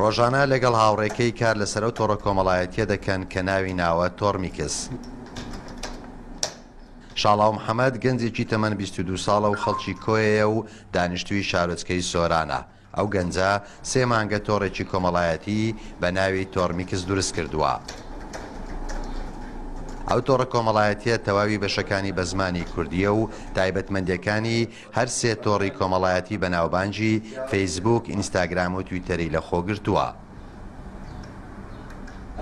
ڕۆژانە لەگەڵ هاوڕێکەی کار لەسەر ئەو تۆڕە کۆمەڵایەتیە دەکەن کە ناوی ناوە تۆرمیکس. شاڵاو محەممەد گەنجێکی تەمەن 22 ساڵە و خەڵکی کۆیەیە و دانیشتوی شارۆچکەی سۆرانە. ئەو گەنجە سێ مانگە تۆڕێکی کۆمەڵایەتی بە ناوی تۆرمیکس دروست کردووە. ئەو تۆڕە کۆمەڵایەتیە تەواوی بەشەکانی بە زمانی کوردیە و تایبەتمەندەکانی هەر سێ تۆڕی کۆمەڵایەتی بەناوبانگی، فەیسبووک، ئینستاگرام و تویتەری لەخۆگرتووە.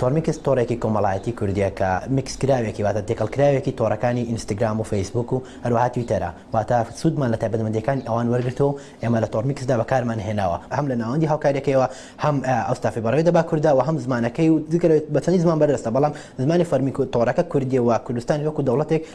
تۆرمیکس تۆڕێکی کۆمەڵایەتی کوردییە کە میکسکراوێکی واتە تێکەڵکراوێکی تۆڕەکانی ئینستگرام و فەیسبووک و هەروەها تویتەرە، واتە سوودمان لە تایبەتمەندییەکانی ئەوان وەرگرتووە و ئێمە لە تۆڕمیکسدا بەکارمان هێناوە، هەم لە ناوەندی هاوکارییەکەیەوە هەم ئەو ستافەی بەڕێوەی دەبات کوردە و هەم زمانەکەی و جگە لەوەی بە چەندین زمان بەردەستە بەڵام زمانی فەرمی تۆڕەکە کوردییە و کوردستان وەکو دەوڵەتێک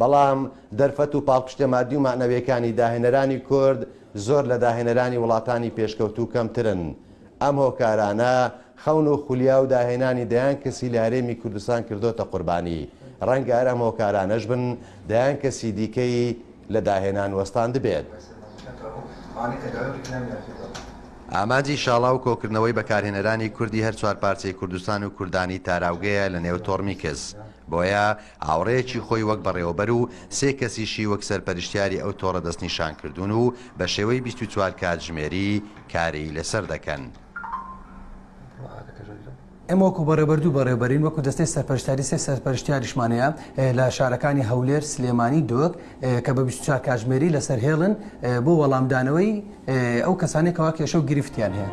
بەڵام دەرفەت و پاڵپشتە مادی و مەعنەویەکانی داهێنەرانی کورد زۆر لە داهێنەرانی وڵاتانی پێشکەوتوو کەمترن. ئەم هۆکارانە خەون و خولیا و داهێنانی دەیان کەسی لە هەرێمی کوردستان کردۆتە قوربانی. ڕەنگە هەر ئەم هۆکارانەش بن دەیان کەسی دیکەی لە داهێنان وەستاندبێت. ئامانجی شاڵاو کۆکردنەوەی بەکارهێنەرانی کوردی هەر چوار پارچەی کوردستان و کوردانی تاراوگەیە لە نێو تۆڕمیکس. بۆیە هاوڕێیەکی خۆی وەک بەڕێوەبەر و سێ کەسیشی وەک سەرپەرشتیاری ئەو تۆڕە دەستنیشان کردوون و بە شێوەی بیست و چوار کاتژمێری کاری لەسەر دەکەن. ئێمە وەکو بەڕێوەبەر دوو بەڕێوەبەرین، وەکو دەستەی سەرپەرشتیاری سێ سەرپەرشتیاریشمان هەیە لە شارەکانی هەولێر، سلێمانی، دهۆک، کە بە بیست و چوار کاژمێری لەسەر هێڵن بۆ وەڵامدانەوەی ئەو کەسانێک کەوا کێشە و گرفتیان هەیە.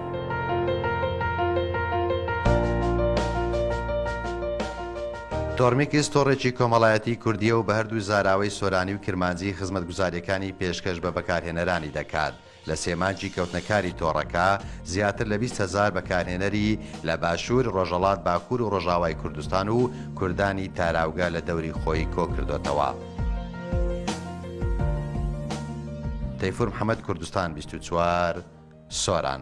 تۆرمیکس تۆڕێکی کۆمەڵایەتی کوردییە و بە هەردوو زاراوەی سۆرانی و کرمانجی خزمەتگوزارییەکانی پێشکەش بە بەکارهێنەرانی دەکات. لە سێ مانگی کەوتنەکاری تۆڕەکە، زیاتر لە بیست هەزار بەکارهێنەری لە باشوور، ڕۆژهەڵات، باکوور و ڕۆژاوای کوردستان و کوردانی تاراوگە لە دەوری خۆی کۆکردۆتەوە. تەیفور محەمەد کوردستان بیست و چوار، سۆران.